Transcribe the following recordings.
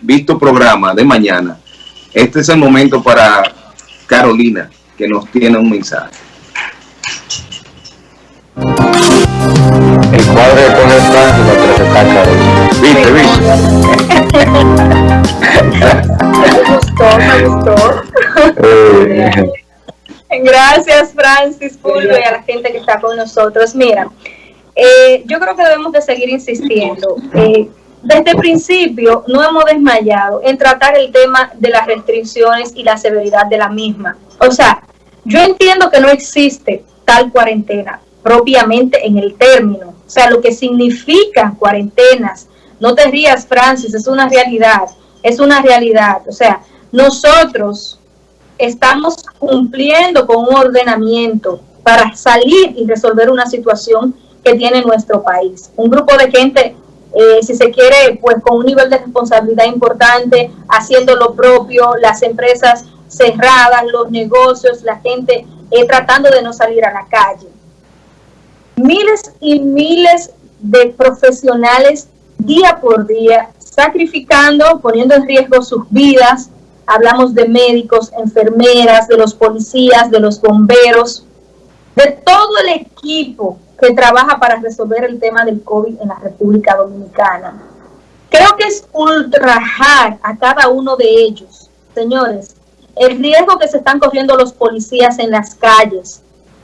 visto programa de mañana, este es el momento para Carolina, que nos tiene un mensaje. El cuadro de Jorge Francis lo que está Carolina. ¿Viste, viste? me gustó, me gustó. Eh, Gracias, Francis Fulvio, y a la gente que está con nosotros. Mira, eh, yo creo que debemos de seguir insistiendo. Eh, desde el principio no hemos desmayado en tratar el tema de las restricciones y la severidad de la misma. O sea, yo entiendo que no existe tal cuarentena propiamente en el término. O sea, lo que significan cuarentenas. No te rías, Francis, es una realidad. Es una realidad. O sea, nosotros estamos cumpliendo con un ordenamiento para salir y resolver una situación que tiene nuestro país. Un grupo de gente, eh, si se quiere, pues con un nivel de responsabilidad importante, haciendo lo propio, las empresas cerradas, los negocios, la gente eh, tratando de no salir a la calle. Miles y miles de profesionales día por día sacrificando, poniendo en riesgo sus vidas, hablamos de médicos, enfermeras, de los policías, de los bomberos, de todo el equipo que trabaja para resolver el tema del COVID en la República Dominicana. Creo que es ultrajar a cada uno de ellos, señores, el riesgo que se están corriendo los policías en las calles,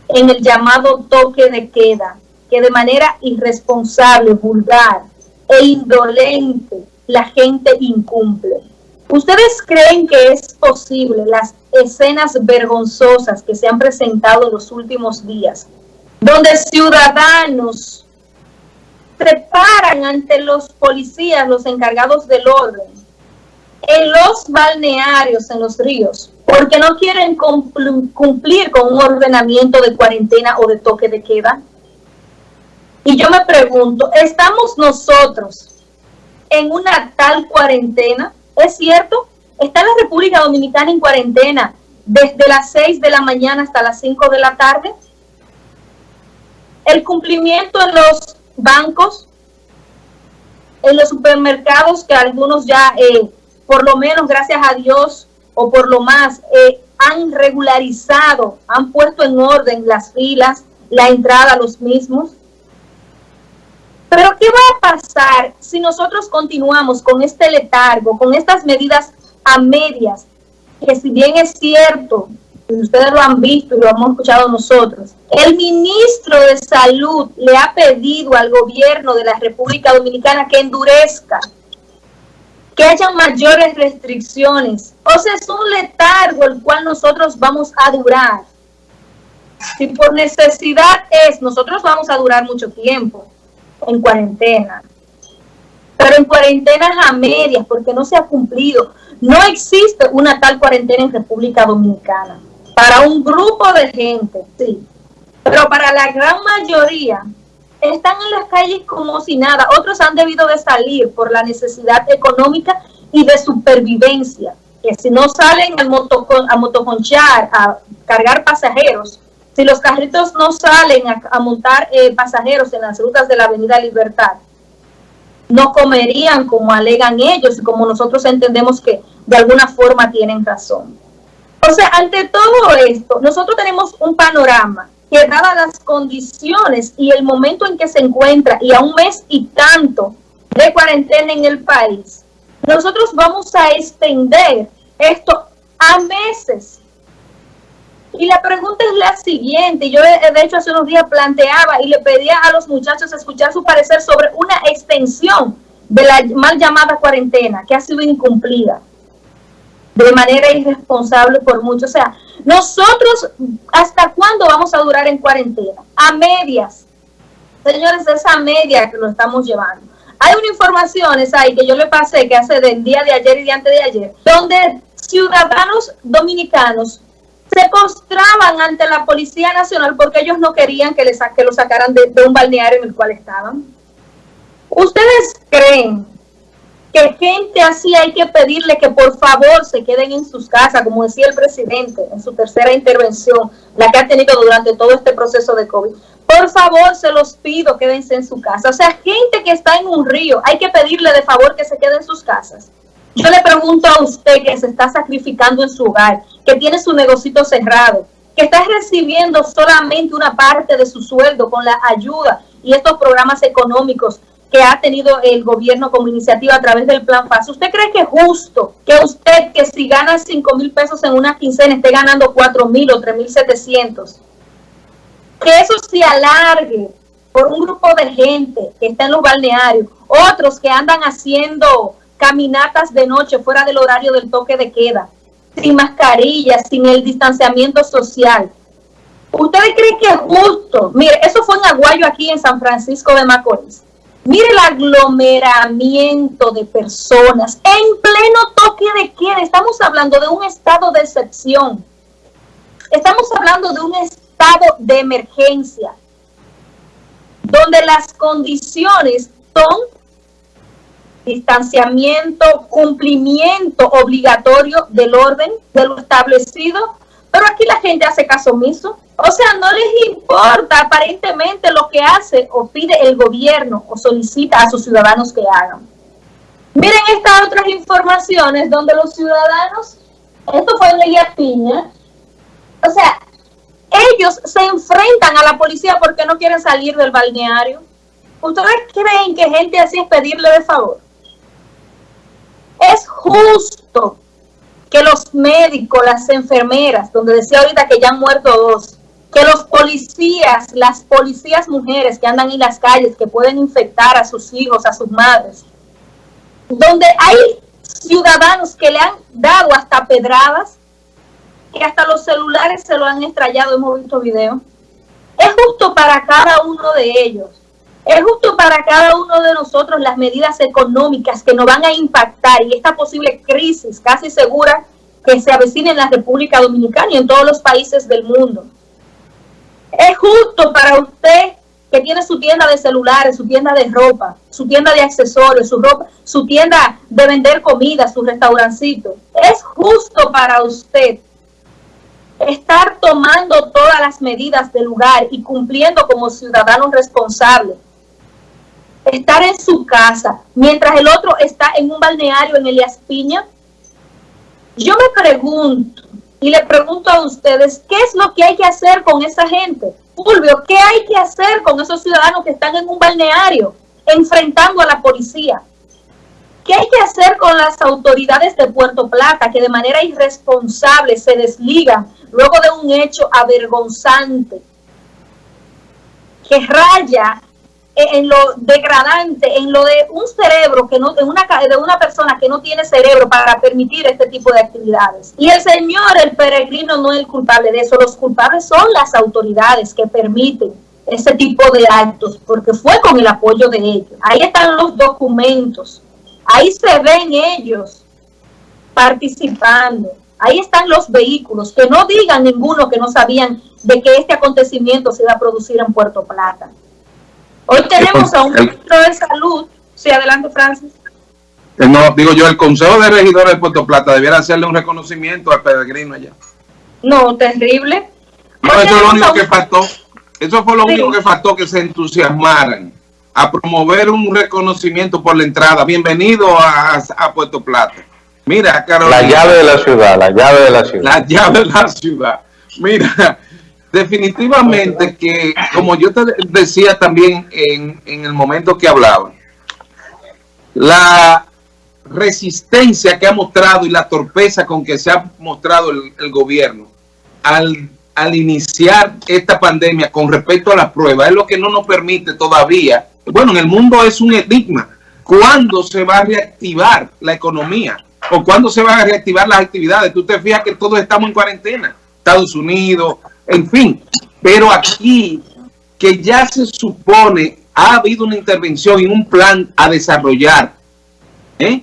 en el llamado toque de queda, que de manera irresponsable, vulgar e indolente la gente incumple. ¿Ustedes creen que es posible las escenas vergonzosas que se han presentado en los últimos días, donde ciudadanos se paran ante los policías, los encargados del orden, en los balnearios, en los ríos, porque no quieren cumplir con un ordenamiento de cuarentena o de toque de queda? Y yo me pregunto, ¿estamos nosotros en una tal cuarentena? ¿Es cierto? Está la República Dominicana en cuarentena desde las 6 de la mañana hasta las 5 de la tarde. El cumplimiento en los bancos, en los supermercados, que algunos ya, eh, por lo menos gracias a Dios, o por lo más, eh, han regularizado, han puesto en orden las filas, la entrada a los mismos. Pero ¿qué va a pasar si nosotros continuamos con este letargo, con estas medidas a medias, que si bien es cierto, ustedes lo han visto y lo hemos escuchado nosotros, el ministro de Salud le ha pedido al gobierno de la República Dominicana que endurezca, que haya mayores restricciones. O sea, es un letargo el cual nosotros vamos a durar. Si por necesidad es, nosotros vamos a durar mucho tiempo en cuarentena. Pero en cuarentenas a medias, porque no se ha cumplido. No existe una tal cuarentena en República Dominicana. Para un grupo de gente, sí. Pero para la gran mayoría, están en las calles como si nada. Otros han debido de salir por la necesidad económica y de supervivencia. Que si no salen al a motoconchar, a cargar pasajeros, si los carritos no salen a, montar eh, pasajeros en las rutas de la Avenida Libertad, no comerían como alegan ellos y como nosotros entendemos que de alguna forma tienen razón. Sea, ante todo esto, nosotros tenemos un panorama que dadas las condiciones y el momento en que se encuentra y a un mes y tanto de cuarentena en el país, nosotros vamos a extender esto a meses. Y la pregunta es la siguiente, yo de hecho hace unos días planteaba y le pedía a los muchachos escuchar su parecer sobre una extensión de la mal llamada cuarentena que ha sido incumplida de manera irresponsable por muchos. O sea, nosotros, ¿hasta cuándo vamos a durar en cuarentena? A medias. Señores, esa media que lo estamos llevando. Hay una información, esa ahí, que yo le pasé, que hace del día de ayer y de antes de ayer, donde ciudadanos dominicanos se postraban ante la Policía Nacional porque ellos no querían que, les, que lo sacaran de, un balneario en el cual estaban. ¿Ustedes creen que gente así hay que pedirle que por favor se queden en sus casas, como decía el presidente en su tercera intervención, la que ha tenido durante todo este proceso de COVID? Por favor, se los pido, quédense en su casa. O sea, gente que está en un río, hay que pedirle de favor que se quede en sus casas. Yo le pregunto a usted que se está sacrificando en su hogar, que tiene su negocito cerrado, que está recibiendo solamente una parte de su sueldo con la ayuda y estos programas económicos que ha tenido el gobierno como iniciativa a través del Plan FAS. ¿Usted cree que es justo que usted, que si gana 5 mil pesos en una quincena, esté ganando 4 mil o 3 mil 700? Que eso se alargue por un grupo de gente que está en los balnearios, otros que andan haciendo caminatas de noche fuera del horario del toque de queda, sin mascarillas, sin el distanciamiento social. ¿Ustedes creen que es justo? Mire, eso fue en Aguayo aquí en San Francisco de Macorís. Mire el aglomeramiento de personas en pleno toque de queda. Estamos hablando de un estado de excepción. Estamos hablando de un estado de emergencia, donde las condiciones son distanciamiento, cumplimiento obligatorio del orden, de lo establecido, pero aquí la gente hace caso omiso. O sea, no les importa aparentemente lo que hace o pide el gobierno o solicita a sus ciudadanos que hagan. Miren estas otras informaciones donde los ciudadanos, esto fue en Leguía Piña, o sea, ellos se enfrentan a la policía porque no quieren salir del balneario. ¿Ustedes creen que gente así es pedirle de favor? Es justo que los médicos, las enfermeras, donde decía ahorita que ya han muerto dos, que los policías, las policías mujeres que andan en las calles, que pueden infectar a sus hijos, a sus madres, donde hay ciudadanos que le han dado hasta pedradas, que hasta los celulares se lo han estrellado, hemos visto videos. Es justo para cada uno de ellos es justo para cada uno de nosotros las medidas económicas que nos van a impactar y esta posible crisis casi segura que se avecina en la República Dominicana y en todos los países del mundo. Es justo para usted que tiene su tienda de celulares, su tienda de ropa, su tienda de accesorios, su ropa, su tienda de vender comida, su restaurancito. Es justo para usted estar tomando todas las medidas del lugar y cumpliendo como ciudadano responsable estar en su casa mientras el otro está en un balneario en Elias Piña? Yo me pregunto y le pregunto a ustedes, ¿qué es lo que hay que hacer con esa gente? Fulvio, ¿qué hay que hacer con esos ciudadanos que están en un balneario enfrentando a la policía? ¿Qué hay que hacer con las autoridades de Puerto Plata que de manera irresponsable se desligan luego de un hecho avergonzante que raya en lo degradante, en lo de un cerebro que no, de una de una persona que no tiene cerebro para permitir este tipo de actividades. Y el señor, el peregrino, no es el culpable de eso. Los culpables son las autoridades que permiten ese tipo de actos, porque fue con el apoyo de ellos. Ahí están los documentos, ahí se ven ellos participando, ahí están los vehículos, que no digan ninguno que no sabían de que este acontecimiento se iba a producir en Puerto Plata. Hoy tenemos a un ministro de salud. Sí, adelante, Francis. Eh, no, digo yo, el Consejo de Regidores de Puerto Plata debiera hacerle un reconocimiento al peregrino allá. No, terrible. No, eso es lo único que faltó. Eso fue lo único que faltó, que se entusiasmaran a promover un reconocimiento por la entrada. Bienvenido a, a Puerto Plata. Mira, Carolina. La llave de la ciudad, la llave de la ciudad. La llave de la ciudad. Mira, definitivamente que, como yo te decía también en, el momento que hablaba, la resistencia que ha mostrado y la torpeza con que se ha mostrado el, gobierno al, al, iniciar esta pandemia con respecto a las pruebas es lo que no nos permite todavía, bueno, en el mundo es un enigma, ¿cuándo se va a reactivar la economía? ¿O cuándo se van a reactivar las actividades? Tú te fijas que todos estamos en cuarentena, Estados Unidos, en fin, pero aquí que ya se supone ha habido una intervención y un plan a desarrollar, ¿eh?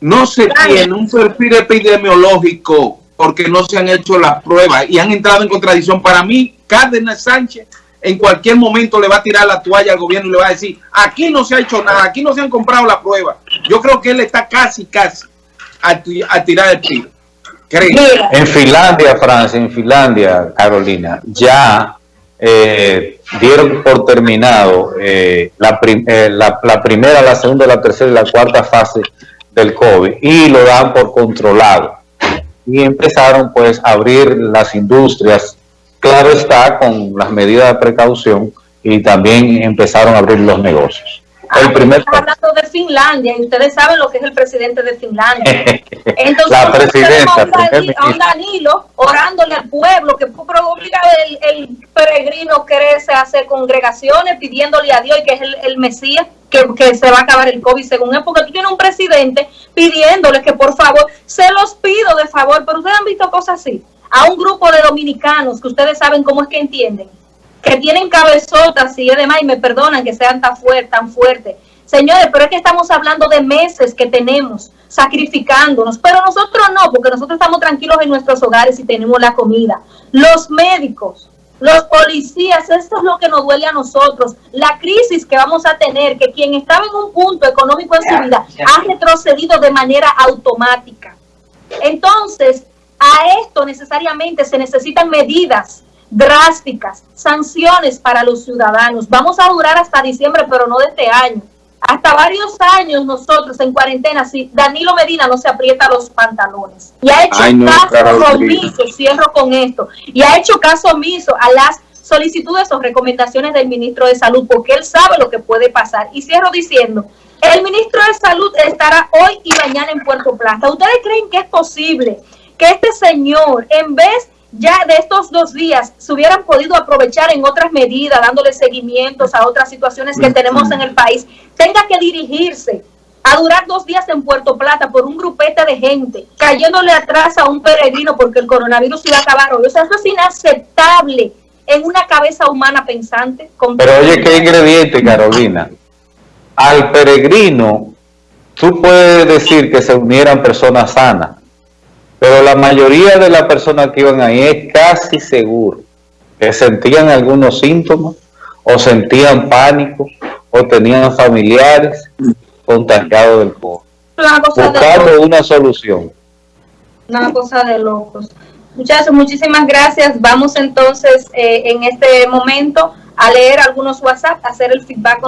no se tiene un perfil epidemiológico porque no se han hecho las pruebas y han entrado en contradicción. Para mí, Cárdenas Sánchez en cualquier momento le va a tirar la toalla al gobierno y le va a decir, aquí no se ha hecho nada, aquí no se han comprado la prueba. Yo creo que él está casi, casi a, a tirar el tiro. En Finlandia, Francia, en Finlandia, Carolina, ya eh, dieron por terminado eh, la, eh, la, la, primera, la segunda, la tercera y la cuarta fase del COVID y lo dan por controlado. Y empezaron pues a abrir las industrias, claro está, con las medidas de precaución y también empezaron a abrir los negocios. El primer hablando de Finlandia y ustedes saben lo que es el presidente de Finlandia. Entonces, La presidenta, a un, Danilo orándole al pueblo que fue obligado el, el peregrino crece a hacer congregaciones pidiéndole a Dios y que es el, el Mesías que, que se va a acabar el COVID según él, porque tú tienes un presidente pidiéndole que por favor, se los pido de favor, pero ustedes han visto cosas así, a un grupo de dominicanos que ustedes saben cómo es que entienden, que tienen cabezotas y demás, y me perdonan que sean tan fuertes, tan fuertes. Señores, pero es que estamos hablando de meses que tenemos sacrificándonos, pero nosotros no, porque nosotros estamos tranquilos en nuestros hogares y tenemos la comida. Los médicos, los policías, esto es lo que nos duele a nosotros. La crisis que vamos a tener, que quien estaba en un punto económico en su vida ha retrocedido de manera automática. Entonces, a esto necesariamente se necesitan medidas drásticas, sanciones para los ciudadanos. Vamos a durar hasta diciembre, pero no de este año. Hasta varios años nosotros en cuarentena, si Danilo Medina no se aprieta los pantalones y ha hecho Ay, no, caso omiso, cierro con esto, y ha hecho caso omiso a las solicitudes o recomendaciones del ministro de Salud, porque él sabe lo que puede pasar. Y cierro diciendo, el ministro de Salud estará hoy y mañana en Puerto Plata. ¿Ustedes creen que es posible que este señor, en vez ya de estos dos días, se hubieran podido aprovechar en otras medidas, dándole seguimientos a otras situaciones que tenemos en el país, tenga que dirigirse a durar dos días en Puerto Plata por un grupete de gente, cayéndole atrás a un peregrino porque el coronavirus iba a acabar hoy? O sea, eso es inaceptable en una cabeza humana pensante. con- Pero oye, qué ingrediente, Carolina. Al peregrino, tú puedes decir que se unieran personas sanas, pero la mayoría de las personas que iban ahí es casi seguro que sentían algunos síntomas, o sentían pánico, o tenían familiares contagiados del COVID. Buscando una solución. una cosa de locos. Muchachos, muchísimas gracias. Vamos entonces eh, en este momento a leer algunos WhatsApp, a hacer el feedback.